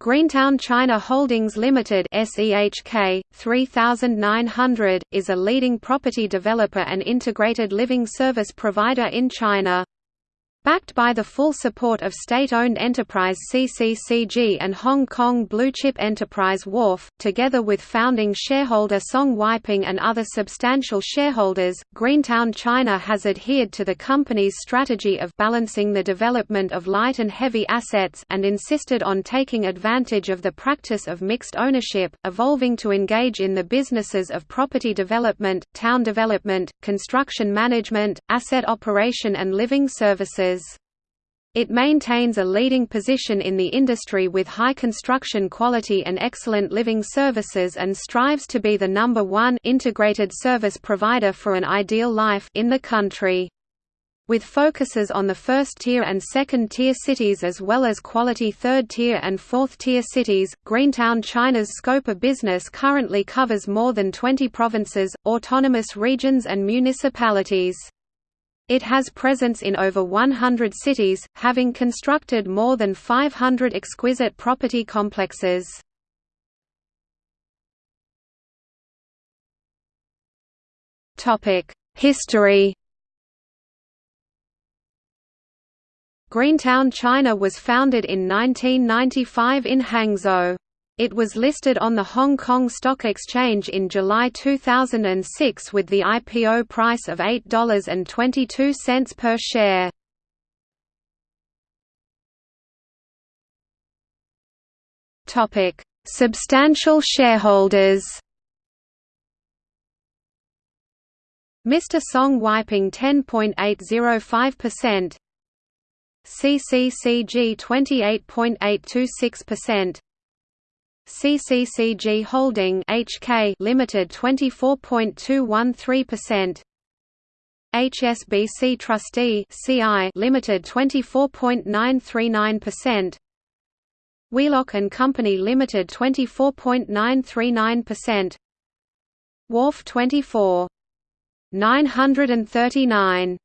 Greentown China Holdings Limited SEHK 3900 is a leading property developer and integrated living service provider in China. Backed by the full support of state-owned enterprise CCCG and Hong Kong blue-chip enterprise Wharf, together with founding shareholder Song Weiping and other substantial shareholders, Greentown China has adhered to the company's strategy of balancing the development of light and heavy assets and insisted on taking advantage of the practice of mixed ownership, evolving to engage in the businesses of property development, town development, construction management, asset operation and living services. It maintains a leading position in the industry with high construction quality and excellent living services and strives to be the number one integrated service provider for an ideal life in the country. With focuses on the first-tier and second-tier cities as well as quality third-tier and fourth-tier cities, Greentown China's scope of business currently covers more than 20 provinces, autonomous regions and municipalities. It has presence in over 100 cities, having constructed more than 500 exquisite property complexes. History Greentown China was founded in 1995 in Hangzhou. It was listed on the Hong Kong Stock Exchange in July 2006 with the IPO price of $8.22 per share. Topic: Substantial shareholders. Mr. Song Weiping 10.805%, CCCG 28.826%, CCCG Holding HK Limited 24.213%. HSBC Trustee CI Limited 24.939%. Wheelock and Company Limited 24.939%. Wharf 24. 939